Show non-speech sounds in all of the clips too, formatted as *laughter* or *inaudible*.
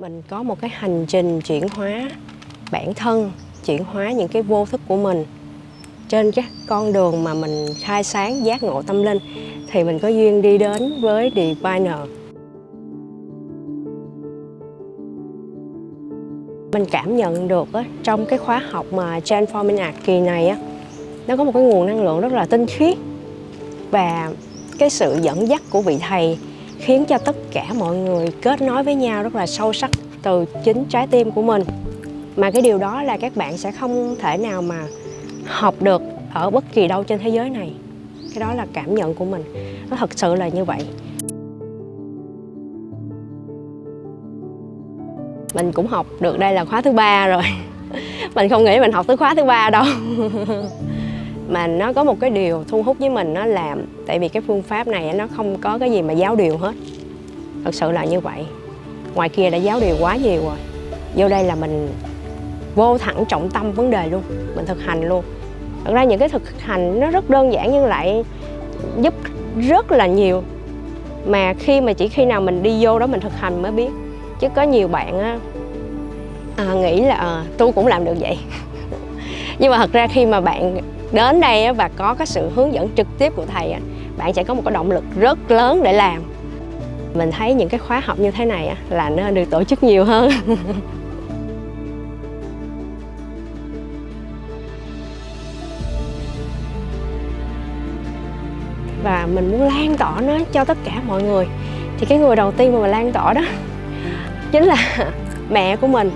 mình có một cái hành trình chuyển hóa bản thân chuyển hóa những cái vô thức của mình. Trên cái con đường mà mình khai sáng giác ngộ tâm linh thì mình có duyên đi đến với Diviner mình cảm nhận được á, trong cái khóa học mà Transforming Art kỳ này á, nó có một cái nguồn năng lượng rất là tinh khiết và cái sự dẫn dắt của vị thầy khiến cho tất cả mọi người kết nối với nhau rất là sâu sắc từ chính trái tim của mình. Mà cái điều đó là các bạn sẽ không thể nào mà học được ở bất kỳ đâu trên thế giới này. Cái đó là cảm nhận của mình. Nó thật sự là như vậy. Mình cũng học được đây là khóa thứ ba rồi. *laughs* Mình không nghĩ mình học tới khóa thứ ba đâu. *laughs* mà nó có một cái điều thu hút với mình nó làm tại vì cái phương pháp này nó không có cái gì mà giáo điều hết. Thật sự là như vậy. Ngoài kia đã giáo điều quá nhiều rồi. Vô đây là mình vô thẳng trọng tâm vấn đề luôn mình thực hành luôn. Thật ra những cái thực hành nó rất đơn giản nhưng lại giúp rất là nhiều. Mà khi mà chỉ khi nào mình đi vô đó mình thực hành mới biết. Chứ có nhiều bạn á, à, nghĩ là à, tôi cũng làm được vậy. *laughs* Nhưng mà thật ra khi mà bạn đến đây và có cái sự hướng dẫn trực tiếp của thầy bạn sẽ có một cái động lực rất lớn để làm. Mình thấy những cái khóa học như thế này là nên được tổ chức nhiều hơn. *laughs* Và mình muốn lan tỏa nó cho tất cả mọi người. Thì cái người đầu tiên mà mình lan tỏa đó *laughs* chính là *laughs* mẹ của mình.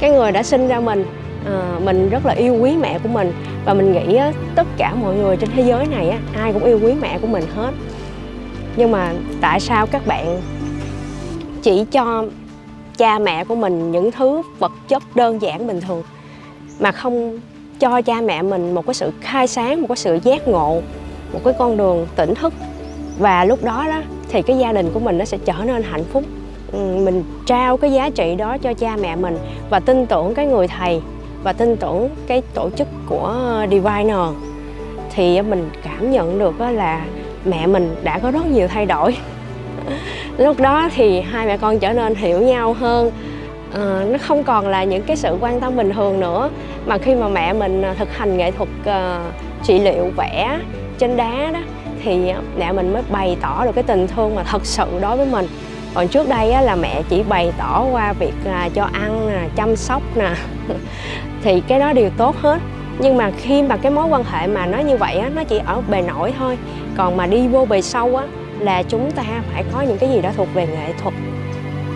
Cái người đã sinh ra mình à, mình rất là yêu quý mẹ của mình. Và mình nghĩ á, tất cả mọi người trên thế giới này á, ai cũng yêu quý mẹ của mình hết. Nhưng mà tại sao các bạn chỉ cho cha mẹ của mình những thứ vật chất đơn giản bình thường mà không cho cha mẹ mình một cái sự khai sáng một cái sự giác ngộ một cái con đường tỉnh thức? Và lúc đó đó thì cái gia đình của mình nó sẽ trở nên hạnh phúc. Ừ, mình trao cái giá trị đó cho cha mẹ mình và tin tưởng cái người thầy và tin tưởng cái tổ chức của Diviner thì mình cảm nhận được là mẹ mình đã có rất nhiều thay đổi. *laughs* Lúc đó thì hai mẹ con trở nên hiểu nhau hơn. À, nó không còn là những cái sự quan tâm bình thường nữa mà khi mà mẹ mình ờ, thực hành nghệ thuật uh, trị liệu vẽ trên đá đó thì mẹ mình mới bày tỏ được cái tình thương mà thật sự đối với mình. Còn trước đây á, là mẹ chỉ bày tỏ qua việc là cho ăn nè chăm sóc nè thì cái đó đều tốt hết. Nhưng mà khi mà cái mối quan hệ mà nó như vậy á, nó chỉ ở bề nổi thôi. Còn mà đi vô bề sâu á là chúng ta phải có những cái gì đó thuộc về nghệ thuật.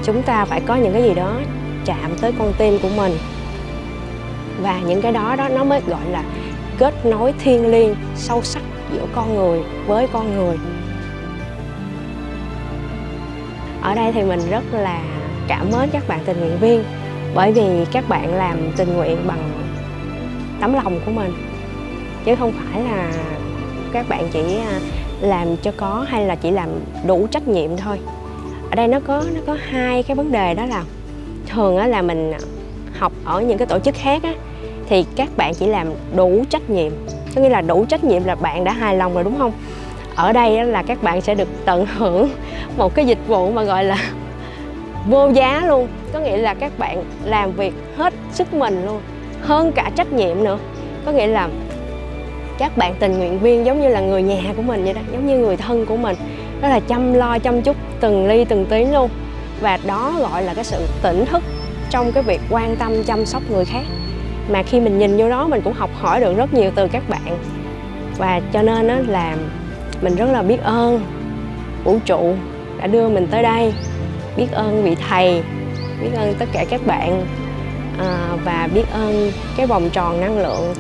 Chúng ta phải có những cái gì đó chạm tới con tim của mình. Và những cái đó đó nó mới gọi là kết nối thiêng liêng sâu sắc giữa con người với con người. Ở đây thì mình rất là cảm ơn các bạn tình nguyện viên bởi vì các bạn làm tình nguyện bằng tấm lòng của mình. Chứ không phải là các bạn chỉ à, làm cho có hay là chỉ làm đủ trách nhiệm thôi. Ở đây nó có nó có hai cái vấn đề đó là thường á là mình học ở những cái tổ chức khác á, thì các bạn chỉ làm đủ trách nhiệm. Có nghĩa là đủ trách nhiệm là bạn đã hài lòng rồi, đúng không? Ở đây là các bạn sẽ được tận hưởng một cái dịch vụ mà gọi là vô giá luôn. Có nghĩa là các bạn làm việc hết sức mình luôn. Hơn cả trách nhiệm nữa. Có nghĩa là các bạn tình nguyện viên giống như là người nhà của mình vậy đó, giống như người thân của mình. Đó là chăm lo, chăm chút, từng ly, từng tí luôn. Và đó gọi là cái sự tỉnh thức trong cái việc quan tâm, chăm sóc người khác. Mà khi mình nhìn vô đó, mình cũng học hỏi được rất nhiều từ các bạn. Và cho nên đó là mình rất là biết ơn. Vũ trụ đã đưa mình tới đây biết ơn vị thầy biết ơn tất cả các bạn à, và biết ơn cái vòng tròn năng lượng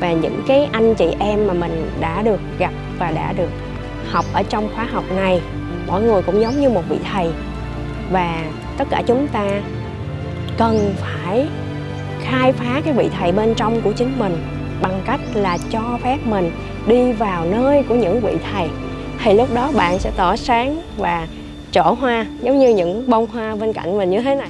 và những cái anh chị em mà mình đã được gặp và đã được học ở trong khóa học này. Mỗi người cũng giống như một vị thầy. Và tất cả chúng ta cần phải khai phá cái vị thầy bên trong của chính mình bằng cách là cho phép mình đi vào nơi của những vị thầy. Thì lúc đó bạn sẽ tỏ sáng và trổ hoa giống như những bông hoa bên cạnh mình như thế này.